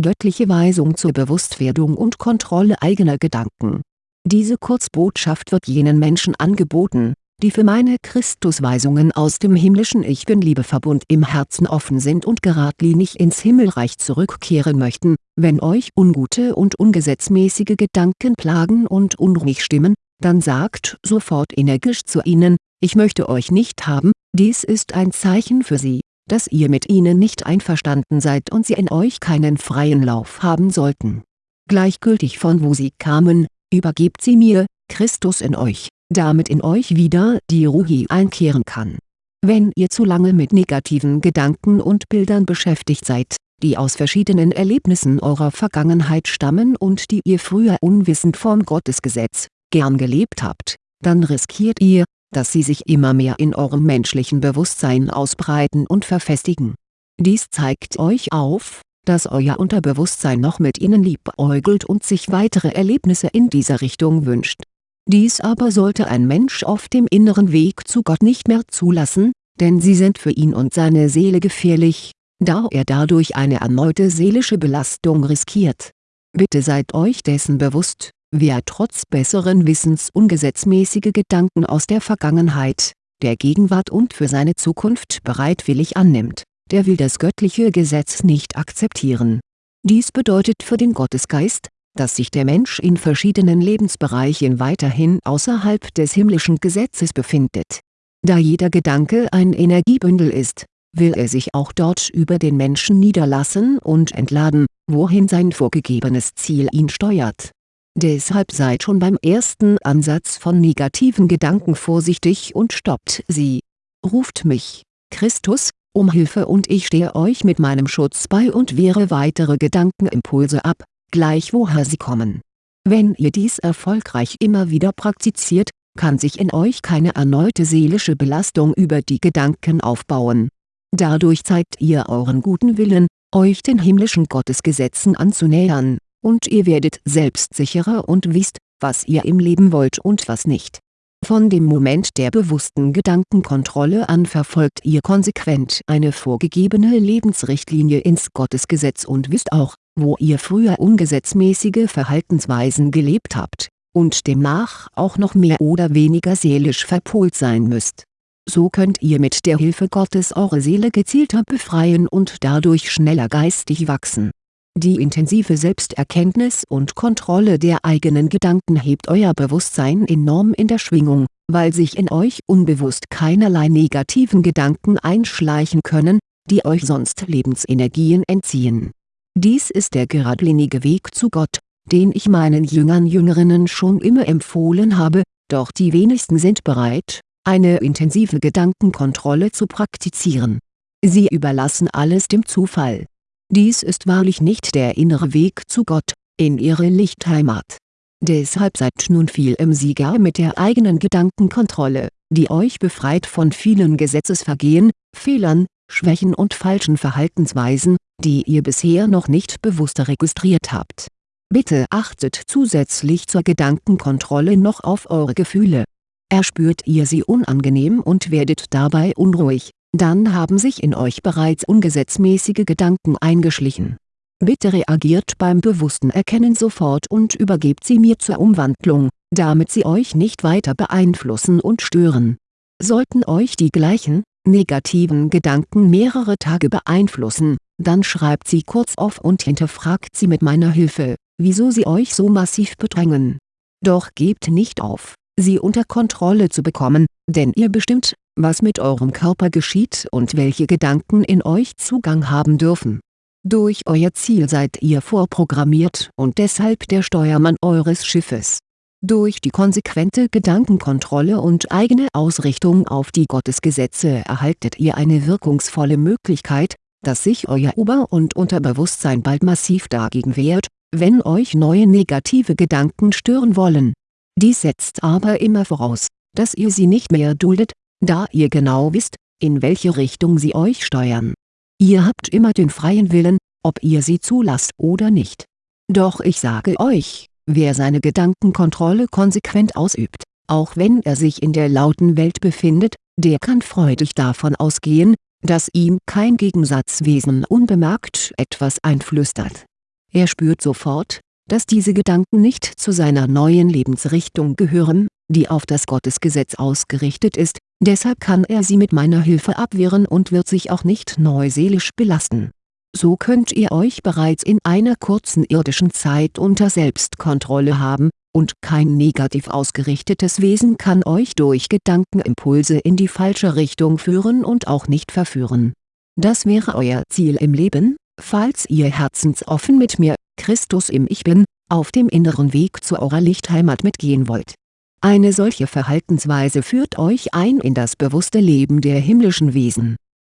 göttliche Weisung zur Bewusstwerdung und Kontrolle eigener Gedanken. Diese Kurzbotschaft wird jenen Menschen angeboten, die für meine Christusweisungen aus dem himmlischen Ich Bin-Liebeverbund im Herzen offen sind und geradlinig ins Himmelreich zurückkehren möchten, wenn euch ungute und ungesetzmäßige Gedanken plagen und unruhig stimmen, dann sagt sofort energisch zu ihnen, ich möchte euch nicht haben, dies ist ein Zeichen für sie, dass ihr mit ihnen nicht einverstanden seid und sie in euch keinen freien Lauf haben sollten. Gleichgültig von wo sie kamen, übergebt sie mir, Christus in euch damit in euch wieder die Ruhe einkehren kann. Wenn ihr zu lange mit negativen Gedanken und Bildern beschäftigt seid, die aus verschiedenen Erlebnissen eurer Vergangenheit stammen und die ihr früher unwissend vom Gottesgesetz, gern gelebt habt, dann riskiert ihr, dass sie sich immer mehr in eurem menschlichen Bewusstsein ausbreiten und verfestigen. Dies zeigt euch auf, dass euer Unterbewusstsein noch mit ihnen liebäugelt und sich weitere Erlebnisse in dieser Richtung wünscht dies aber sollte ein Mensch auf dem inneren Weg zu Gott nicht mehr zulassen, denn sie sind für ihn und seine Seele gefährlich, da er dadurch eine erneute seelische Belastung riskiert. Bitte seid euch dessen bewusst, wer trotz besseren Wissens ungesetzmäßige Gedanken aus der Vergangenheit, der Gegenwart und für seine Zukunft bereitwillig annimmt, der will das göttliche Gesetz nicht akzeptieren. Dies bedeutet für den Gottesgeist, dass sich der Mensch in verschiedenen Lebensbereichen weiterhin außerhalb des himmlischen Gesetzes befindet. Da jeder Gedanke ein Energiebündel ist, will er sich auch dort über den Menschen niederlassen und entladen, wohin sein vorgegebenes Ziel ihn steuert. Deshalb seid schon beim ersten Ansatz von negativen Gedanken vorsichtig und stoppt sie. Ruft mich, Christus, um Hilfe und ich stehe euch mit meinem Schutz bei und wehre weitere Gedankenimpulse ab, gleich woher sie kommen. Wenn ihr dies erfolgreich immer wieder praktiziert, kann sich in euch keine erneute seelische Belastung über die Gedanken aufbauen. Dadurch zeigt ihr euren guten Willen, euch den himmlischen Gottesgesetzen anzunähern, und ihr werdet selbstsicherer und wisst, was ihr im Leben wollt und was nicht. Von dem Moment der bewussten Gedankenkontrolle an verfolgt ihr konsequent eine vorgegebene Lebensrichtlinie ins Gottesgesetz und wisst auch, wo ihr früher ungesetzmäßige Verhaltensweisen gelebt habt, und demnach auch noch mehr oder weniger seelisch verpolt sein müsst. So könnt ihr mit der Hilfe Gottes eure Seele gezielter befreien und dadurch schneller geistig wachsen. Die intensive Selbsterkenntnis und Kontrolle der eigenen Gedanken hebt euer Bewusstsein enorm in der Schwingung, weil sich in euch unbewusst keinerlei negativen Gedanken einschleichen können, die euch sonst Lebensenergien entziehen dies ist der geradlinige Weg zu Gott, den ich meinen Jüngern Jüngerinnen schon immer empfohlen habe, doch die wenigsten sind bereit, eine intensive Gedankenkontrolle zu praktizieren. Sie überlassen alles dem Zufall. Dies ist wahrlich nicht der innere Weg zu Gott, in ihre Lichtheimat. Deshalb seid nun viel im Sieger mit der eigenen Gedankenkontrolle, die euch befreit von vielen Gesetzesvergehen, Fehlern, Schwächen und falschen Verhaltensweisen, die ihr bisher noch nicht bewusst registriert habt. Bitte achtet zusätzlich zur Gedankenkontrolle noch auf eure Gefühle. Erspürt ihr sie unangenehm und werdet dabei unruhig, dann haben sich in euch bereits ungesetzmäßige Gedanken eingeschlichen. Bitte reagiert beim bewussten Erkennen sofort und übergebt sie mir zur Umwandlung, damit sie euch nicht weiter beeinflussen und stören. Sollten euch die gleichen, negativen Gedanken mehrere Tage beeinflussen, dann schreibt sie kurz auf und hinterfragt sie mit meiner Hilfe, wieso sie euch so massiv bedrängen. Doch gebt nicht auf, sie unter Kontrolle zu bekommen, denn ihr bestimmt, was mit eurem Körper geschieht und welche Gedanken in euch Zugang haben dürfen. Durch euer Ziel seid ihr vorprogrammiert und deshalb der Steuermann eures Schiffes durch die konsequente Gedankenkontrolle und eigene Ausrichtung auf die Gottesgesetze erhaltet ihr eine wirkungsvolle Möglichkeit, dass sich euer Ober- und Unterbewusstsein bald massiv dagegen wehrt, wenn euch neue negative Gedanken stören wollen. Dies setzt aber immer voraus, dass ihr sie nicht mehr duldet, da ihr genau wisst, in welche Richtung sie euch steuern. Ihr habt immer den freien Willen, ob ihr sie zulasst oder nicht. Doch ich sage euch, Wer seine Gedankenkontrolle konsequent ausübt, auch wenn er sich in der lauten Welt befindet, der kann freudig davon ausgehen, dass ihm kein Gegensatzwesen unbemerkt etwas einflüstert. Er spürt sofort, dass diese Gedanken nicht zu seiner neuen Lebensrichtung gehören, die auf das Gottesgesetz ausgerichtet ist, deshalb kann er sie mit meiner Hilfe abwehren und wird sich auch nicht neu seelisch belasten. So könnt ihr euch bereits in einer kurzen irdischen Zeit unter Selbstkontrolle haben, und kein negativ ausgerichtetes Wesen kann euch durch Gedankenimpulse in die falsche Richtung führen und auch nicht verführen. Das wäre euer Ziel im Leben, falls ihr herzensoffen mit mir, Christus im Ich Bin, auf dem inneren Weg zu eurer Lichtheimat mitgehen wollt. Eine solche Verhaltensweise führt euch ein in das bewusste Leben der himmlischen Wesen